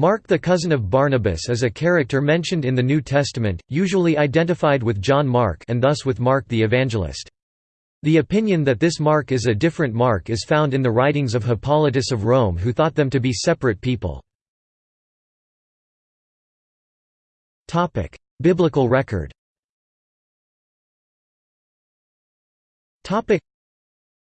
Mark the cousin of Barnabas is a character mentioned in the New Testament, usually identified with John Mark and thus with Mark the Evangelist. The opinion that this Mark is a different Mark is found in the writings of Hippolytus of Rome who thought them to be separate people. Biblical record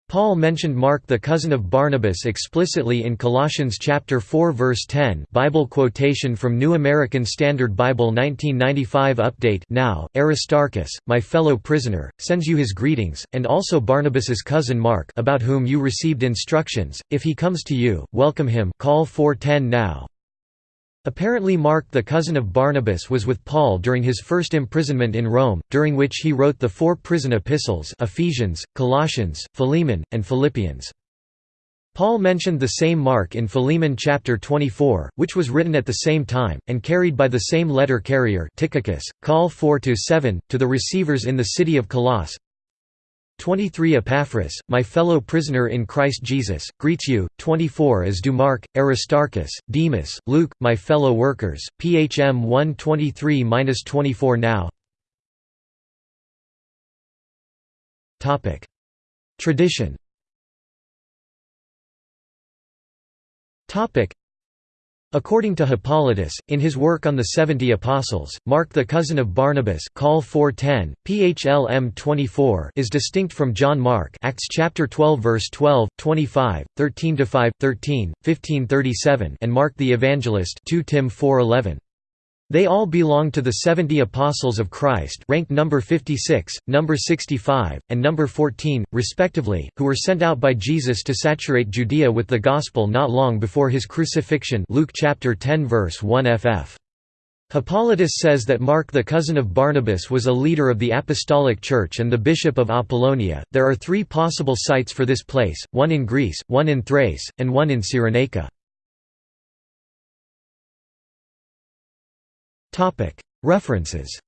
Paul mentioned Mark the cousin of Barnabas explicitly in Colossians chapter 4 verse 10 Bible quotation from New American Standard Bible 1995 update Now, Aristarchus, my fellow prisoner, sends you his greetings, and also Barnabas's cousin Mark about whom you received instructions, if he comes to you, welcome him call 410 now. Apparently Mark the cousin of Barnabas was with Paul during his first imprisonment in Rome, during which he wrote the four prison epistles Ephesians, Colossians, Philemon, and Philippians. Paul mentioned the same Mark in Philemon chapter 24, which was written at the same time, and carried by the same letter carrier Tychicus, call 4–7, to the receivers in the city of Colossae, 23 Epaphras, my fellow prisoner in Christ Jesus, greets you, 24 as do Mark, Aristarchus, Demas, Luke, my fellow workers, PHM 123–24 now. Tradition According to Hippolytus, in his work on the Seventy Apostles, Mark the cousin of Barnabas call 410, PHLM 24 is distinct from John Mark Acts chapter 12 verse 12, 25, 13–5, 13, 1537 and Mark the Evangelist 2 Tim 4:11. They all belong to the 70 Apostles of Christ ranked number 56, number 65, and number 14, respectively, who were sent out by Jesus to saturate Judea with the gospel not long before his crucifixion Luke chapter 10 verse 1 ff. Hippolytus says that Mark the cousin of Barnabas was a leader of the Apostolic Church and the bishop of Apollonia. There are three possible sites for this place, one in Greece, one in Thrace, and one in Cyrenaica. References